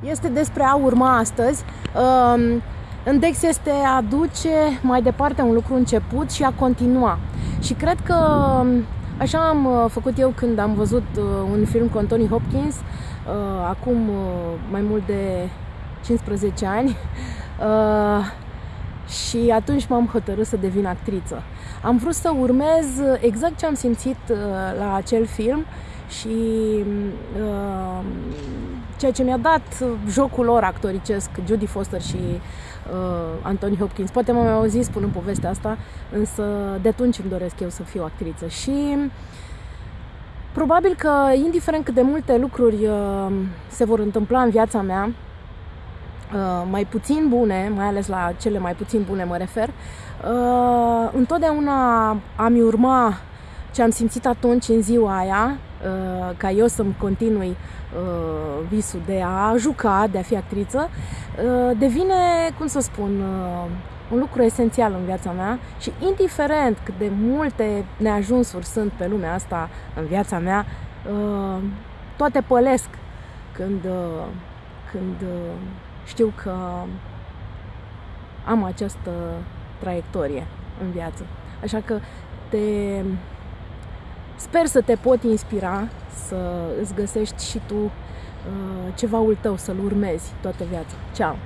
Este despre a urma astăzi. Um, în Dex este a duce mai departe un lucru început și a continua. Și cred că um, așa am uh, făcut eu când am văzut uh, un film cu Anthony Hopkins, uh, acum mai mult de 15 ani. Și atunci m-am hotărât să devin actriță. Am vrut să urmez exact ce am simțit la acel film și uh, ceea ce mi-a dat jocul lor actoricesc, Judy Foster și uh, Anthony Hopkins. Poate m-am auzit spunând povestea asta, însă de atunci îmi doresc eu să fiu actriță. Și probabil că, indiferent cât de multe lucruri uh, se vor întâmpla în viața mea, uh, mai puțin bune, mai ales la cele mai puțin bune mă refer, uh, întotdeauna am urma ce am simțit atunci în ziua aia, uh, ca eu să-mi continui uh, visul de a juca, de a fi actriță, uh, devine, cum să spun, un lucru esențial în viața mea și indiferent cât de multe neajunsuri sunt pe lumea asta în viața mea, toate pălesc când, când știu că am această traiectorie în viață. Așa că te Sper să te pot inspira, să îți găsești și tu uh, cevaul tău, să-l urmezi toată viața. Ceau!